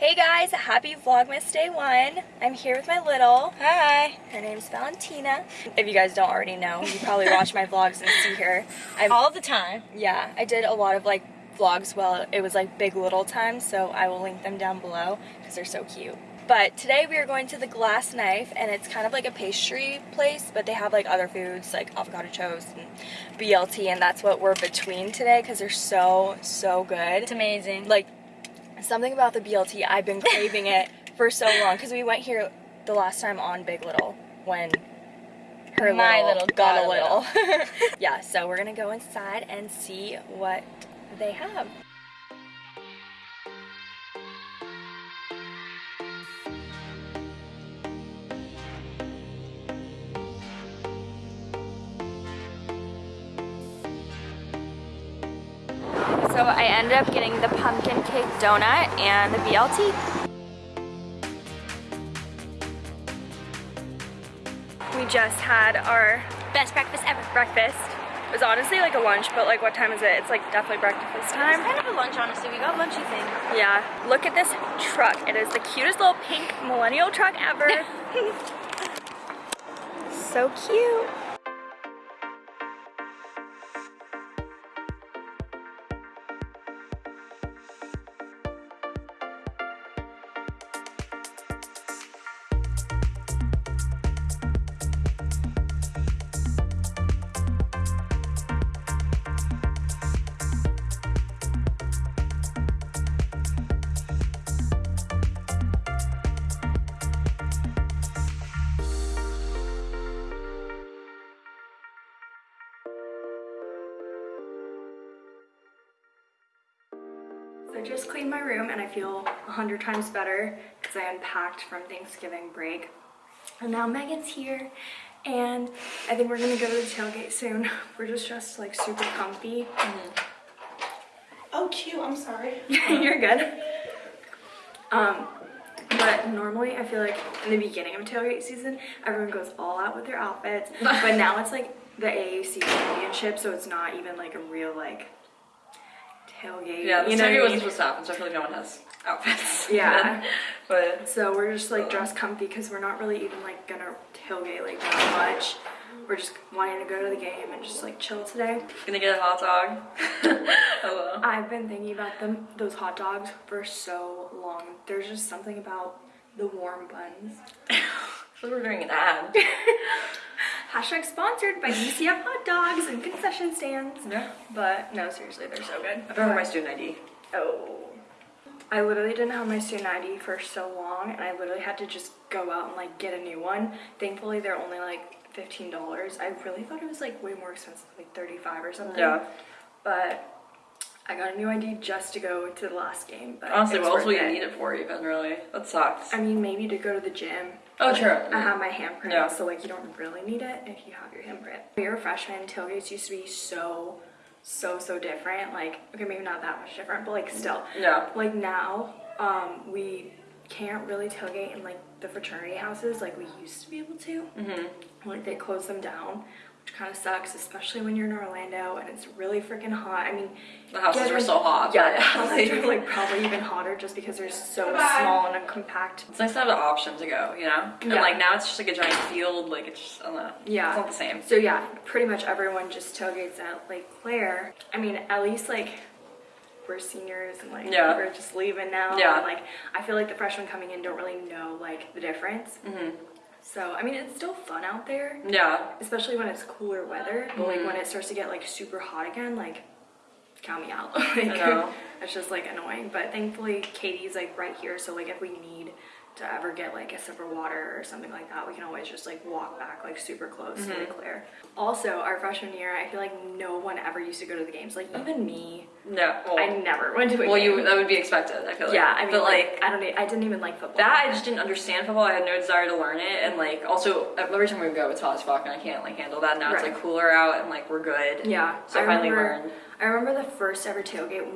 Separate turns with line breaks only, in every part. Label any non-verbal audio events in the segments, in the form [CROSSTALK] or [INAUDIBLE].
Hey guys, happy Vlogmas Day 1. I'm here with my little.
Hi.
Her name's Valentina. If you guys don't already know, you probably watch my [LAUGHS] vlogs and see her. I'm,
All the time.
yeah, I did a lot of like vlogs while it was like big little times, so I will link them down below because they're so cute. But today we are going to the Glass Knife and it's kind of like a pastry place, but they have like other foods like avocado toast and BLT and that's what we're between today because they're so, so good.
It's amazing.
like something about the BLT I've been craving it for so long because we went here the last time on Big Little when her
My
little,
little
got,
got
a
a
little. [LAUGHS] [LAUGHS] yeah, so we're gonna go inside and see what they have. So I ended up getting the pumpkin cake donut and the BLT. We just had our
Best breakfast ever.
breakfast. It was honestly like a lunch, but like what time is it? It's like definitely breakfast
It's
time.
kind of a lunch, honestly. We got lunchy thing.
Yeah, look at this truck. It is the cutest little pink millennial truck ever. [LAUGHS] so cute. So I just cleaned my room and I feel a hundred times better because I unpacked from Thanksgiving break. And now Megan's here and I think we're gonna go to the tailgate soon. [LAUGHS] We're just dressed like super comfy.
Oh, cute. I'm sorry. [LAUGHS]
You're good. Um, but normally I feel like in the beginning of tailgate season, everyone goes all out with their outfits. [LAUGHS] but now it's like the AAC championship, so it's not even like a real like tailgate.
Yeah, the
you know
surgery
what I
wasn't supposed to happen, so I feel like no one has outfits. [LAUGHS]
Yeah.
but
So we're just like dressed comfy because we're not really even like gonna tailgate like that much. We're just wanting to go to the game and just like chill today.
gonna get a hot dog. [LAUGHS] [LAUGHS] Oh, Hello.
I've been thinking about them those hot dogs for so long. There's just something about the warm buns.
I feel like we're doing an ad.
Hashtag sponsored by UCF hot dogs and concession stands.
Yeah.
But no, seriously, they're so good.
I don't have my student ID.
Oh. I literally didn't have my student ID for so long and I literally had to just go out and like get a new one. Thankfully they're only like $15. I really thought it was like way more expensive, like 35 or something.
Yeah.
But I got a new ID just to go to the last game. But
Honestly, what else will you need it for even, really? That sucks.
I mean, maybe to go to the gym.
Oh,
but
true.
I have my handprint,
Yeah.
so like you don't really need it if you have your handprint. When you're a freshman, tailgates used to be so, so, so different. Like, okay, maybe not that much different, but like still.
Yeah.
Like now, um, we can't really tailgate in like the fraternity houses like we used to be able to.
Mm-hmm.
Like they closed them down, which kind of sucks, especially when you're in Orlando and it's really freaking hot. I mean,
The houses
given-
were so hot.
Yeah,
but-
the houses are like probably even hotter just because they're so small and compact.
It's nice to have the option to go, you know? And
Yeah.
like now it's just like a giant field, like it's just, I don't know.
Yeah.
It's not the same.
So yeah, pretty much everyone just tailgates at Lake Claire. I mean, at least like we're seniors and like
Yeah.
we're just leaving now.
Yeah.
And, like I feel like the freshmen coming in don't really know like the difference.
Mm-hmm.
So I mean, it's still fun out there,
Yeah.
especially when it's cooler weather. But like
Mhm.
when it starts to get like super hot again, like count me out. [LAUGHS] like,
know. [LAUGHS]
It's just like annoying. But thankfully, Katie's like right here. So like if we need to ever get like a sip of water or something like that, we can always just like walk back like super close to
Mm-hmm.
Lake Claire. Also, our freshman year, I feel like no one ever used to go to the games. Like even me,
No. Well,
I never went to a
well
game.
you that would be expected, I feel like.
yeah, I mean,
but
like, I don't, I didn't even like football.
That I just didn't understand football. I had no desire to learn it, and like also every time we would go, it's hot as fuck, and I can't like handle that. Now it's like cooler out, and like we're good.
Yeah,
So I, finally
remember,
learned.
I remember the first ever tailgate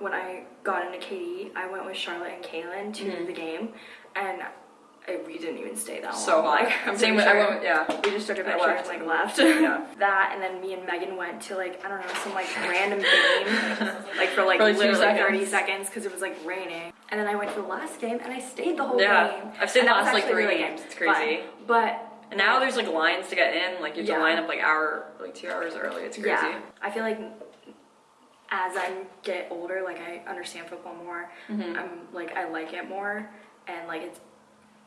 when, I got into KD. I went with Charlotte and Kaylin to
Mhm.
the game, and I, we didn't even stay that
So
long.
hot.
Like, I'm
Same with- I
sure
went- yeah.
We just took a
I
picture and like left.
Yeah. [LAUGHS]
that and then me and Megan went to like I don't know some like random game [LAUGHS] like for like,
For, like, two
literally 30
seconds.
seconds because it was like raining. And then I went to the last game and I stayed the whole
Yeah.
game.
I've stayed the last, like, three
really
games. It's crazy.
But, but
And now there's like lines to get in. Like you have
Yeah.
to line up like hour, like two hours early. It's crazy.
Yeah, I feel like as I get older, like I understand football more.
Mm-hmm.
I'm like I like it more, and like it's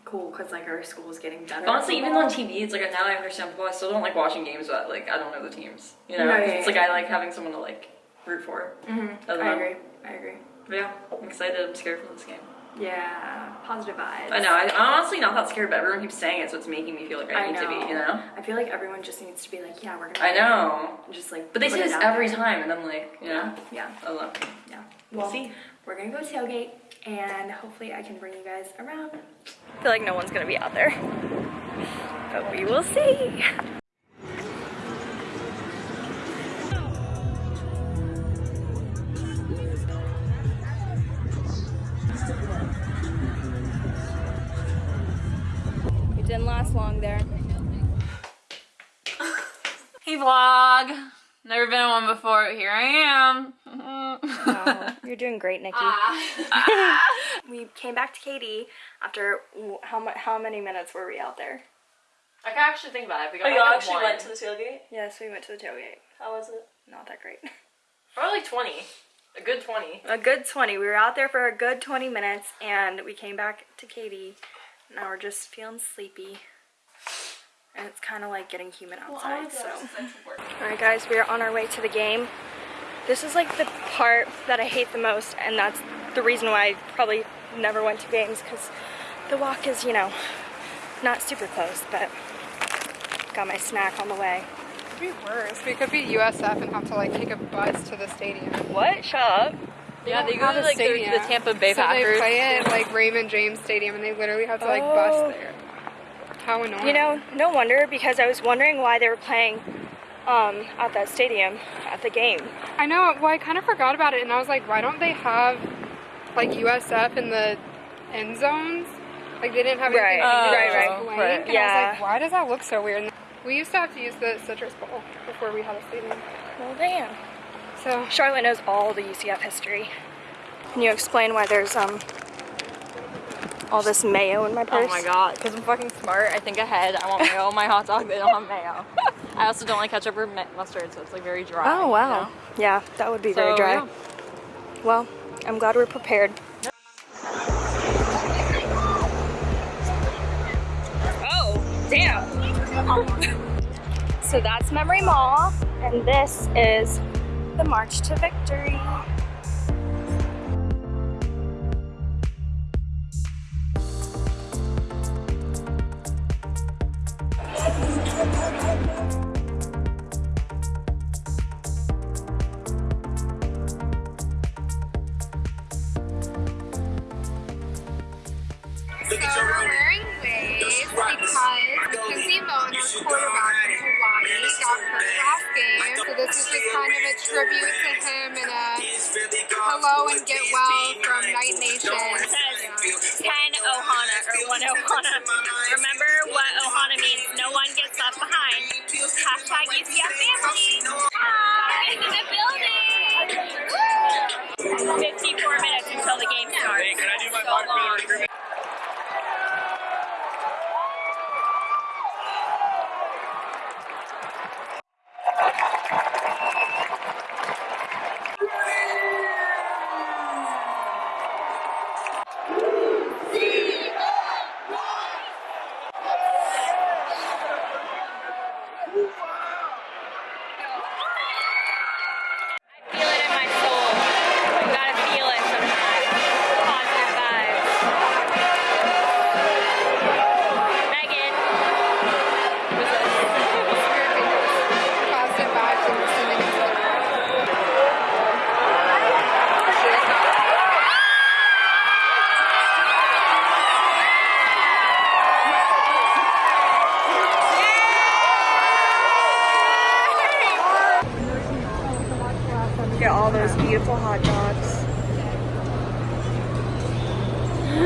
cool because like our school is getting better.
Honestly, even on TV, it's like now I understand football. I still don't like watching games, but like I don't know the teams. You know,
No, yeah,
it's
yeah,
like I like having someone to like root for.
Mhm.
I don't
I
know.
agree. I agree.
But yeah, I'm excited. I'm scared for this game.
Yeah, positive vibes.
I know. I, I'm honestly not that scared, but everyone keeps saying it, so it's making me feel like I,
I
need to be. You know.
I feel like everyone just needs to be like, yeah, we're gonna.
I know.
Just like.
But they say this every
there.
time, and I'm like, you know,
Yeah,
I don't know.
yeah.
We'll
Well,
see.
We're gonna go tailgate, and hopefully I can bring you guys around. I feel like no one's gonna be out there, but we will see. Didn't last long there. [LAUGHS]
Hey vlog! Never been on one before. Here I am. [LAUGHS]
Wow, you're doing great, Nikki. Ah. [LAUGHS] we came back to Katie after how mu- how many minutes were we out there?
I can actually think about it. We got
Oh, you actually
one.
went to the tailgate?
Yes, we went to the tailgate.
How was it?
Not that great.
Probably 20. A good 20.
A good 20. We were out there for a good 20 minutes and we came back to Katie. Now we're just feeling sleepy. And it's kind of like getting humid outside, so. Alright guys, we are on our way to the game. This is like the part that I hate the most and that's the reason why I probably never went to games because the walk is, you know, not super close, but got my snack on the way.
It Could be worse. We could be USF and have to like take a bus to the stadium.
What? Shut up.
Yeah, they go to like the, the Tampa Bay
so
Packers.
they play at like Raymond James Stadium and they literally have to like
Oh.
bus there. How annoying.
You know, no wonder because I was wondering why they were playing um, at that stadium at the game.
I know. Well, I kind of forgot about it and I was like, why don't they have like USF in the end zones? Like they didn't have
Right.
anything
Oh,
to
right, right.
blank. And I
Yeah.
was like, why does that look so weird? We used to have to use the Citrus Bowl before we had a stadium.
Well, damn.
So
Charlotte knows all the UCF history. Can you explain why there's um all this mayo in my purse?
Oh my god, because I'm fucking smart. I think ahead. I want [LAUGHS] mayo on my hot dog. They don't have mayo. I also don't like ketchup or mustard, so it's like very dry.
Oh wow.
you know?
Yeah, that would be very dry.
yeah.
Well, I'm glad we're prepared. Oh, damn. [LAUGHS] so that's Memory Mall, and this is the March to Victory.
1 Ohana. Remember what Ohana means. No one gets left behind. Hashtag UCF family.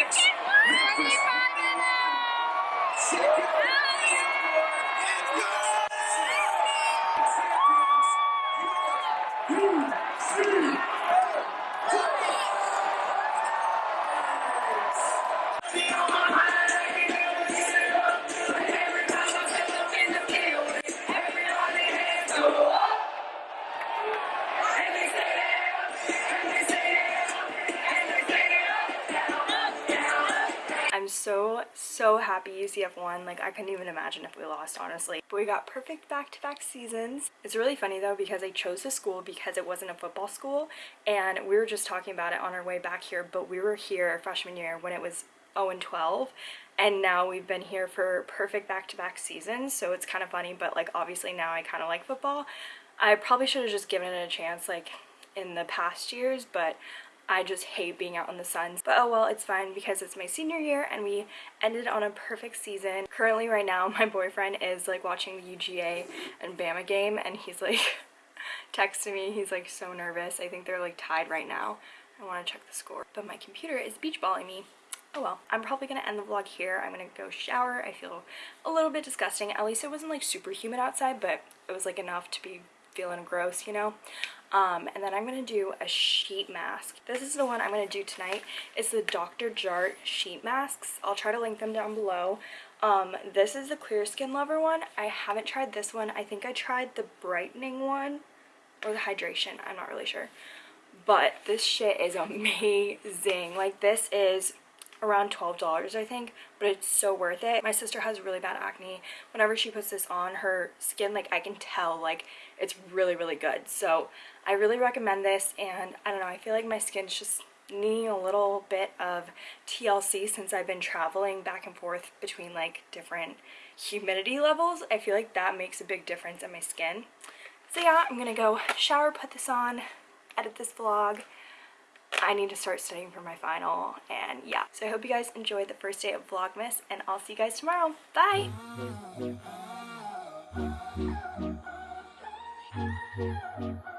56.
I'm so, so happy UCF won. Like, I couldn't even imagine if we lost, honestly. But we got perfect back-to-back seasons. It's really funny, though, because I chose this school because it wasn't a football school. And we were just talking about it on our way back here, but we were here freshman year when it was 0 and 12. And now we've been here for perfect back-to-back seasons. So it's kind of funny, but, like, obviously now I kind of like football. I probably should have just given it a chance, like, in the past years, but I just hate being out in the sun. But oh well, it's fine because it's my senior year and we ended on a perfect season. Currently right now, [LAUGHS] my boyfriend is like watching the UGA and Bama game and he's like [LAUGHS] texting me. He's like so nervous. I think they're like tied right now. I want to check the score. But my computer is beach balling me. Oh well, I'm probably gonna end the vlog here. I'm gonna go shower. I feel a little bit disgusting. At least it wasn't like super humid outside, but it was like enough to be feeling gross, you know? Um, and then I'm going to do a sheet mask. This is the one I'm going to do tonight. It's the Dr. Jart sheet masks. I'll try to link them down below. Um, this is the Clear Skin Lover one. I haven't tried this one. I think I tried the brightening one or the hydration. I'm not really sure. But this shit is [LAUGHS] amazing. Like this is around $12 I think but it's so worth it my sister has really bad acne whenever she puts this on her skin like I can tell like it's really really good so I really recommend this and I don't know I feel like my skin's just needing a little bit of TLC since I've been traveling back and forth between like different humidity levels I feel like that makes a big difference in my skin so yeah I'm gonna go shower put this on edit this vlog I need to start studying for my final and yeah. So I hope you guys enjoyed the first day of Vlogmas and I'll see you guys tomorrow. Bye! [LAUGHS]